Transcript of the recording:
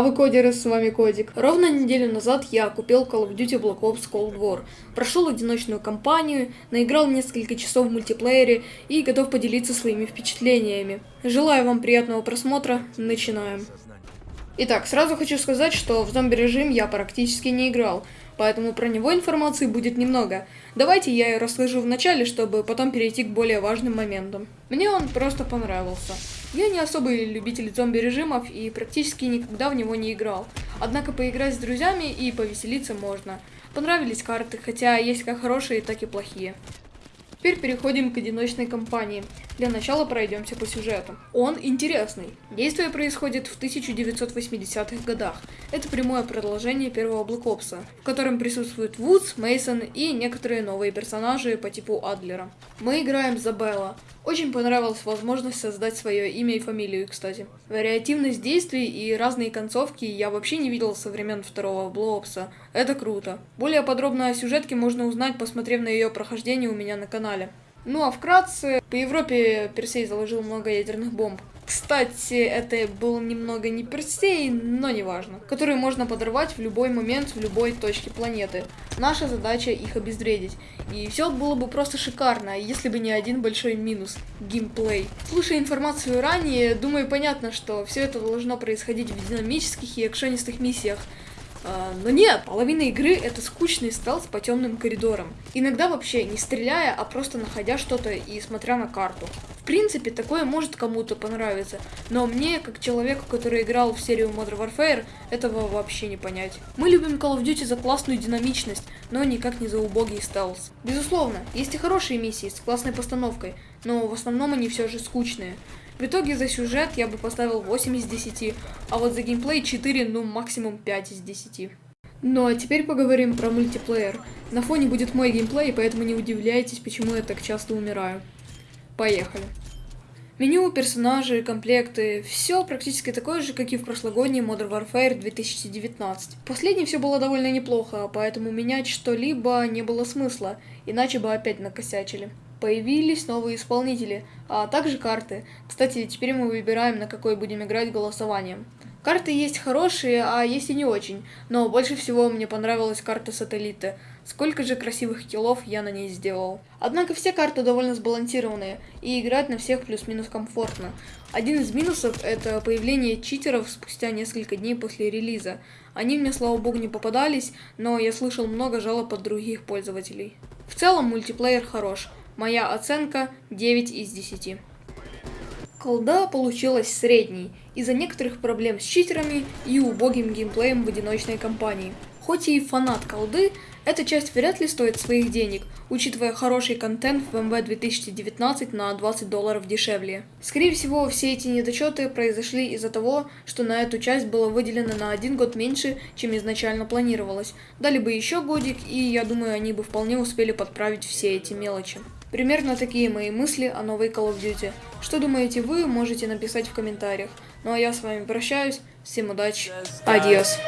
Здраво, кодеры, с вами Кодик. Ровно неделю назад я купил Call of Duty Black Ops Cold War, прошел одиночную кампанию, наиграл несколько часов в мультиплеере и готов поделиться своими впечатлениями. Желаю вам приятного просмотра, начинаем. Итак, сразу хочу сказать, что в зомби-режим я практически не играл, поэтому про него информации будет немного. Давайте я ее расскажу в начале, чтобы потом перейти к более важным моментам. Мне он просто понравился. Я не особый любитель зомби-режимов и практически никогда в него не играл. Однако поиграть с друзьями и повеселиться можно. Понравились карты, хотя есть как хорошие, так и плохие. Теперь переходим к одиночной кампании. Для начала пройдемся по сюжету. Он интересный. Действие происходит в 1980-х годах. Это прямое продолжение первого Black Ops, в котором присутствуют Вудс, Мейсон и некоторые новые персонажи по типу Адлера. Мы играем за Белла. Очень понравилась возможность создать свое имя и фамилию, кстати. Вариативность действий и разные концовки я вообще не видел со времен второго Блоопса. Это круто. Более подробно о сюжетке можно узнать, посмотрев на ее прохождение у меня на канале. Ну а вкратце, по Европе Персей заложил много ядерных бомб. Кстати, это был немного не Персей, но неважно. Которые можно подорвать в любой момент, в любой точке планеты. Наша задача их обезвредить. И все было бы просто шикарно, если бы не один большой минус – геймплей. Слушая информацию ранее, думаю понятно, что все это должно происходить в динамических и экшонистых миссиях – но нет, половина игры это скучный стелс по темным коридорам. Иногда вообще не стреляя, а просто находя что-то и смотря на карту. В принципе, такое может кому-то понравиться, но мне, как человеку, который играл в серию Modern Warfare, этого вообще не понять. Мы любим Call of Duty за классную динамичность, но никак не за убогий стелс. Безусловно, есть и хорошие миссии с классной постановкой, но в основном они все же скучные. В итоге за сюжет я бы поставил 8 из 10, а вот за геймплей 4, ну максимум 5 из 10. Ну а теперь поговорим про мультиплеер. На фоне будет мой геймплей, поэтому не удивляйтесь, почему я так часто умираю. Поехали. Меню, персонажи, комплекты, все практически такое же, как и в прошлогодней Modern Warfare 2019. Последней все было довольно неплохо, поэтому менять что-либо не было смысла, иначе бы опять накосячили появились новые исполнители, а также карты. Кстати, теперь мы выбираем, на какой будем играть голосованием. Карты есть хорошие, а есть и не очень, но больше всего мне понравилась карта сателлита. Сколько же красивых киллов я на ней сделал. Однако все карты довольно сбалансированные, и играть на всех плюс-минус комфортно. Один из минусов это появление читеров спустя несколько дней после релиза. Они мне, слава богу, не попадались, но я слышал много жалоб от других пользователей. В целом мультиплеер хорош, Моя оценка 9 из 10. Колда получилась средней из-за некоторых проблем с читерами и убогим геймплеем в одиночной кампании. Хоть и фанат колды, эта часть вряд ли стоит своих денег, учитывая хороший контент в МВ 2019 на 20 долларов дешевле. Скорее всего, все эти недочеты произошли из-за того, что на эту часть было выделено на один год меньше, чем изначально планировалось. Дали бы еще годик, и я думаю, они бы вполне успели подправить все эти мелочи. Примерно такие мои мысли о новой Call of Duty. Что думаете вы, можете написать в комментариях. Ну а я с вами прощаюсь. Всем удачи. Адьос.